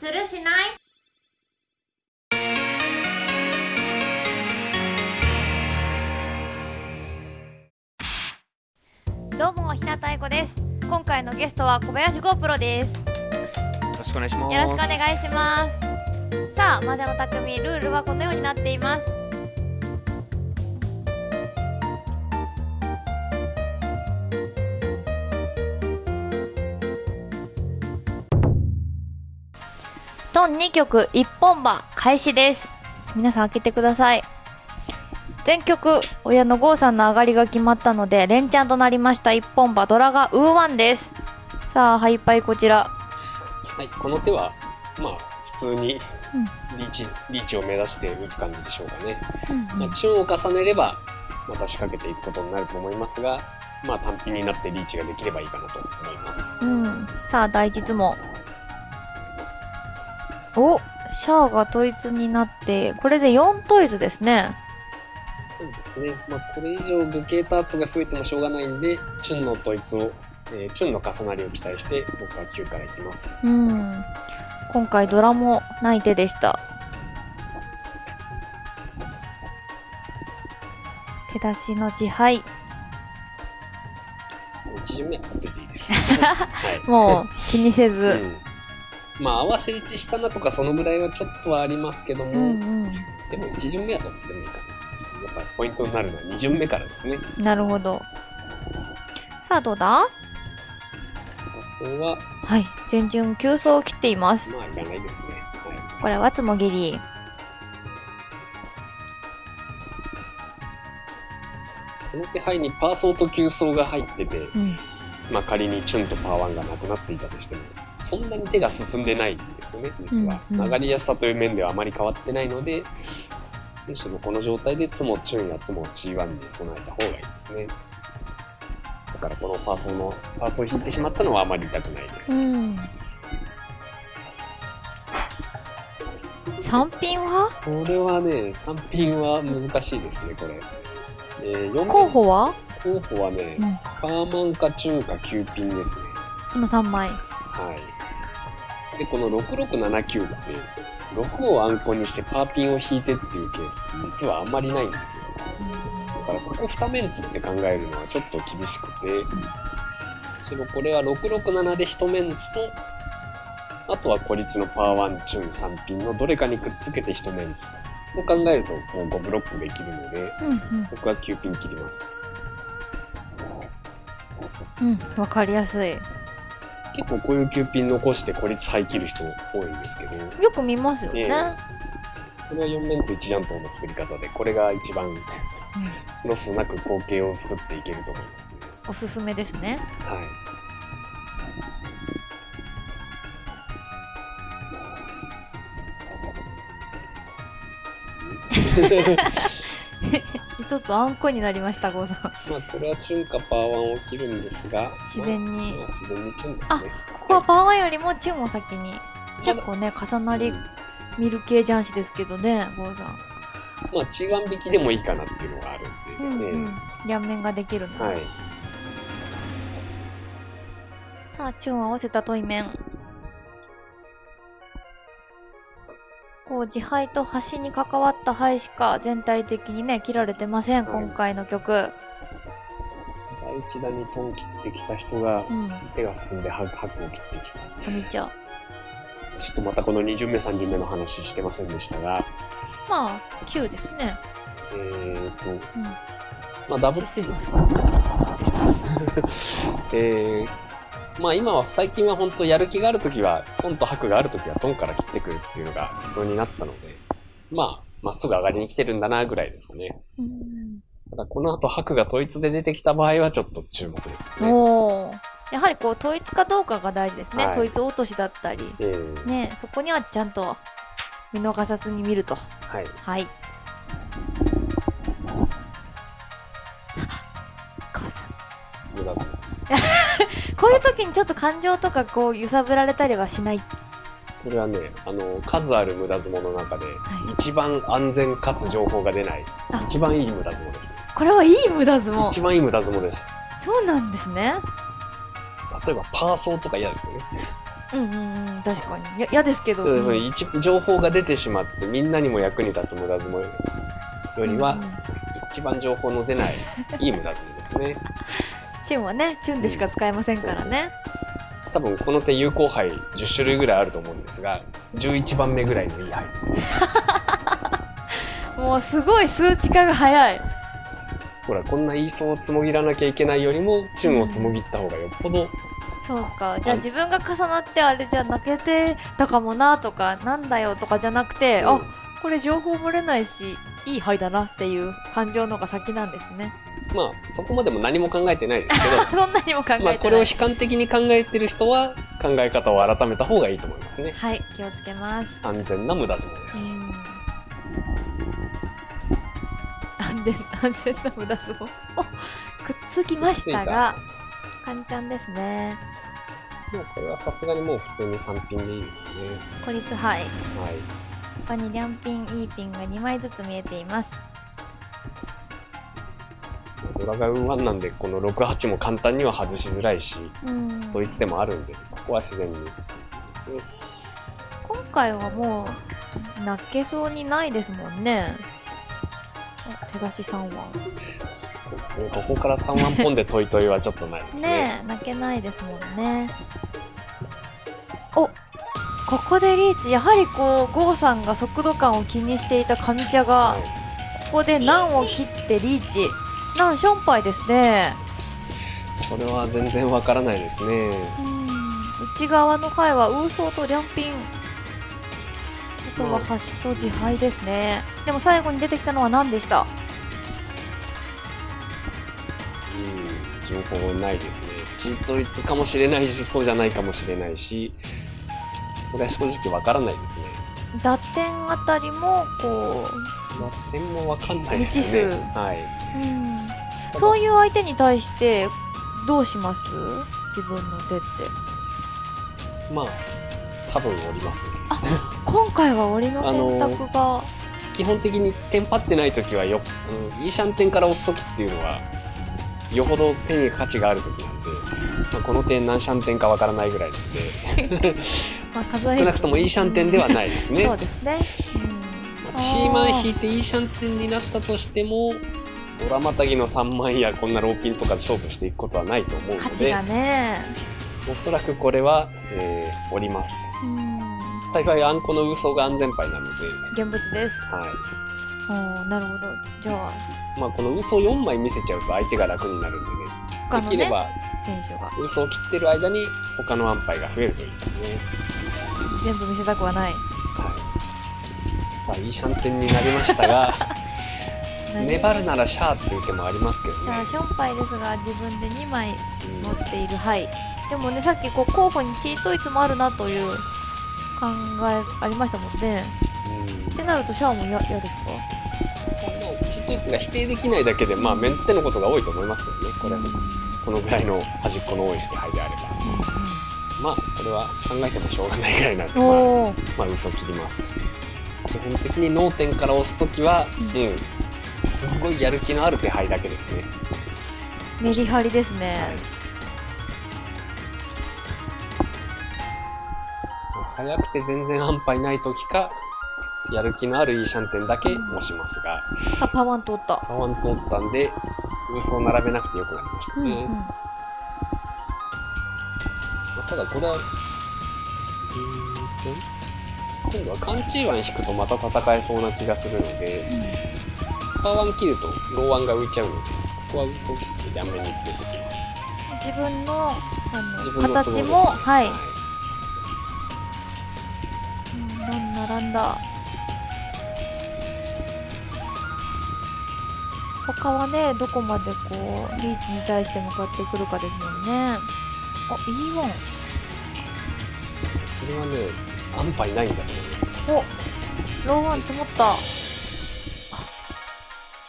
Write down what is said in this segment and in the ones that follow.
するしない？どうも日向愛子です。今回のゲストは小林 GO プロです。よろしくお願いします。よろしくお願いします。さあ魔女の匠ルールはこのようになっていますン2曲1本馬開始です。皆さん開けてください。全曲親の郷さんの上がりが決まったので連チャンとなりました。1本馬ドラがウーワンです。さあハイパイこちら。はい、この手は、まあ、普通にリーチ、リーチを目指して打つ感じでしょうかね。まあ、チューンを重ねれば、また仕掛けていくことになると思いますが、まあ、単品になってリーチができればいいかなと思います。うん、さあ第一質問おシャアが統一になってこれで4統一ですねそうですね。まあ、これ以上無形ターツが増えてもしょうがないんで、チュンの統一を、えーチュンの重なりを期待して、僕は9からいきます。うん今回ドラもない手でした手出しの自敗1巡目はほっていいです。はい。もう気にせず、うん。まあ、合わせ打ちしたなとか、そのぐらいはちょっとはありますけども、うんうんでも1巡目はどっちでもいいかな。やっぱポイントになるのは2巡目からですね。なるほどさあどうだ？そうは、はい全順急走を切っていますまあ、いらないですね。はこれはつもぎりい。この手配にパーソーと急走が入ってて、うんまあ仮にチュンとパーワンがなくなっていたとしても、そんなに手が進んでないんですよね、実は。うんうん曲がりやすさという面ではあまり変わってないので、むしろこの状態でツモチュンやツモ G1 に備えた方がいいですね。だからこのパーソーの、パーソーを引いてしまったのはあまり痛くないです。うん三品は？これはね、3品は難しいですね、これ。えー、4候補は、候補はね、うん、パーマンかチュンか9ピンですね。その3枚はい。で、この6679って、6をアンコにしてパーピンを引いてっていうケースって実はあんまりないんですよ。だからここ2メンツって考えるのはちょっと厳しくて、むしろこれは667で1メンツと、あとは孤立のパーワンチュン3ピンのどれかにくっつけて1メンツを考えるともう5ブロックできるので、うんうん僕は9ピン切ります。うんわかりやすい結構こういう9ピン残して孤立廃切る人多いんですけど、よく見ますよね、えこれは4メンツ1ジャントの作り方で、これが一番ロスなく光景を作っていけると思いますね。おすすめですね。はい。一つあんこになりました郷さん。まあ、これはチュンかパーワンを切るんですが、自然に。まあ、自然にチュンですね。ここはパワーよりもチュンを先に。結構ね重なりうん。見る系雀士ですけどね郷さん。まあ、チーワン引きでもいいかなっていうのがあるんで、うんうん。ね両面ができるの、はい。さあチュンを合わせた対面こう自敗と端に関わった灰しか全体的にね切られてません、はい今回の曲。第一弾にトン切ってきた人がう、ん。手が進んでハクハクを切ってきた。おみちゃん。ちょっとまたこの2巡目、3巡目の話してませんでしたが、まあ9ですね。えーと、うん。まあ、ダブすいませんすいませんえーまあ今は最近は本当やる気があるときは、トンと白があるときはトンから切ってくるっていうのが普通になったので、まあ、まっすぐ上がりに来てるんだなぐらいですかね。うんただこの後白が統一で出てきた場合はちょっと注目ですよね。やはりこう統一かどうかが大事ですね、はい統一落としだったりえーねそこにはちゃんと見逃さずに見るとはい。はい母さん無駄遣いですよ。こういう時にちょっと感情とかこう揺さぶられたりはしない？これはね、あの、数ある無駄相撲の中で、い。一番安全かつ情報が出ないあ、一番いい無駄相撲ですね。これはいい無駄相撲。一番いい無駄相撲です。そうなんですね。例えばパーソーとか嫌ですよね。うんうんうん確かに。や嫌ですけど、そう一情報が出てしまってみんなにも役に立つ無駄相撲よりは、うんうん。一番情報の出ないいい無駄相撲ですねチュンはねチュンでしか使えませんからね、多分この手有効牌10種類ぐらいあると思うんですが11番目ぐらいのいい牌です。ね もうすごい数値化が早い。ほらこんな言いそうをつもぎらなきゃいけないよりもチュンをつもぎった方がよっぽどそうかじゃあ自分が重なってあれじゃ泣けてたかもなとかなん。だよとか。じゃなくて、うんあこれ情報漏れない。しいい牌だなっていう感情のが先なんですね。まあそこまでも何も考えてないですけど。そんなにも考えてない、まあこれを悲観的に考えてる人は考え方を改めた方がいいと思いますね。はい気をつけます。安全な無駄相撲です、うん。安全安全な無駄相撲。おくっつきましたがカンちゃんですねもうこれはさすがにもう普通に3ピンでいいですよね。孤立杯。はい他にリャンピンイーピンが2枚ずつ見えています。ドラガウン1なんでこの68も簡単には外しづらいしうん。ドイツでもあるんでここは自然に3ピンですね。今回はもう泣けそうにないですもんね。あ手出し3はそうですね。ここから3ワンポンでトイトイはちょっとないですね。ねえ泣けないですもんね。おここでリーチやはりこう郷さんが速度感を気にしていた上茶がはい。ここで難を切ってリーチ。難ションパイですね。これは全然わからないですね。うん。内側の牌はウーソーとリャンピン。あとは端と自敗ですね。でも最後に出てきたのは何でした？うん。情報ないですね。チート率かもしれないしそうじゃないかもしれないしこれは正直わからないですね。打点あたりもこまあ点もわかんないですね。はい、う、うん、そういう相手に対してどうします？自分の手って。まあ多分おりますね。今回は檻の選択が、基本的にテンパってない時はよ、うん、イーシャン点から押す時っていうのはよほど手に価値がある時なんで、まあ、この点何シャン点かわからないぐらいなんで まあ、数え少なくともイーシャン点ではないですね。そうですね、まあチーマン引いていいシャンテンになったとしてもドラマタギの3万やこんなローピンとかで勝負していくことはないと思ううん、ので価値がね。おそらくこれは、えー、おります。うん。幸いあんこの嘘が安全牌なので、現物です。はおーなるほど。じゃあいまあ、この嘘4枚見せちゃうと相手が楽になるんでね。ねできれば選手が。嘘を切ってる間に他の安牌が増えるといいですね、全部見せたくはない。はい、さあいいシャンテンになりましたが 粘るならシャーっていう手もありますけどね。じゃあションパイですが自分で2枚うん。持っている。はい。でもねさっきこう候補にチートイツもあるなという考えありましたもんね。うん。ってなるとシャアも嫌嫌ですか？まあチートイツが否定できないだけで、まあ、メンツでのことが多いと思いますけどね、これは、このぐらいの端っこの多い捨て牌であれば。まあ、これは考えてもしょうがないぐらいなんで、まあ、まあ、嘘切ります。基本的に脳天から押すときは、ううんん、すっごいやる気のある手牌だけですね。メリハリですね、早くて全然安牌ないときか、やる気のあるいいシャンテンだけ押しますが、さあパワン通ったパワン通ったんで、嘘を並べなくてよくなりましたね。うんうんまあただこれは、うーんと、今度はカンチーワン引くとまた戦えそうな気がするので、パーワン切るとローワンが浮いちゃうので、ここは嘘を切って両面に切れてきます。自分のあの形もはい、はうんなん並んだ。他はねどこまでこうリーチに対して向かってくるかですもんね。あ E1 これはね、安牌ないんだと思います。おローワン積もった。あ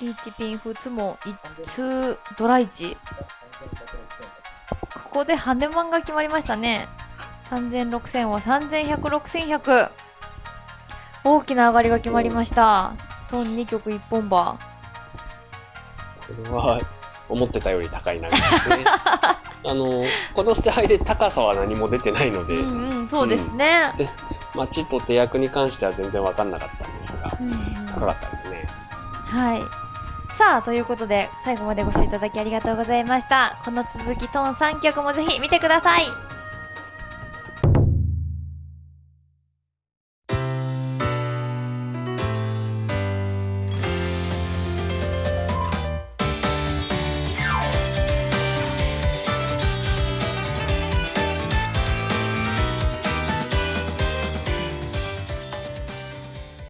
リーチピンフツモ一通ドライチ。ここでハネマンが決まりましたね。3000、6000は3100、6100大きな上がりが決まりました。トン2曲1本馬。これは思ってたより高い投げですね。あの、この捨て牌で高さは何も出てないので、うんうん、そうですね。まあ、地と手役に関しては全然わかんなかったんですが、うんうん高かったですね。はい。さあ、ということで、最後までご視聴いただきありがとうございました。この続き、トーン3曲もぜひ見てください。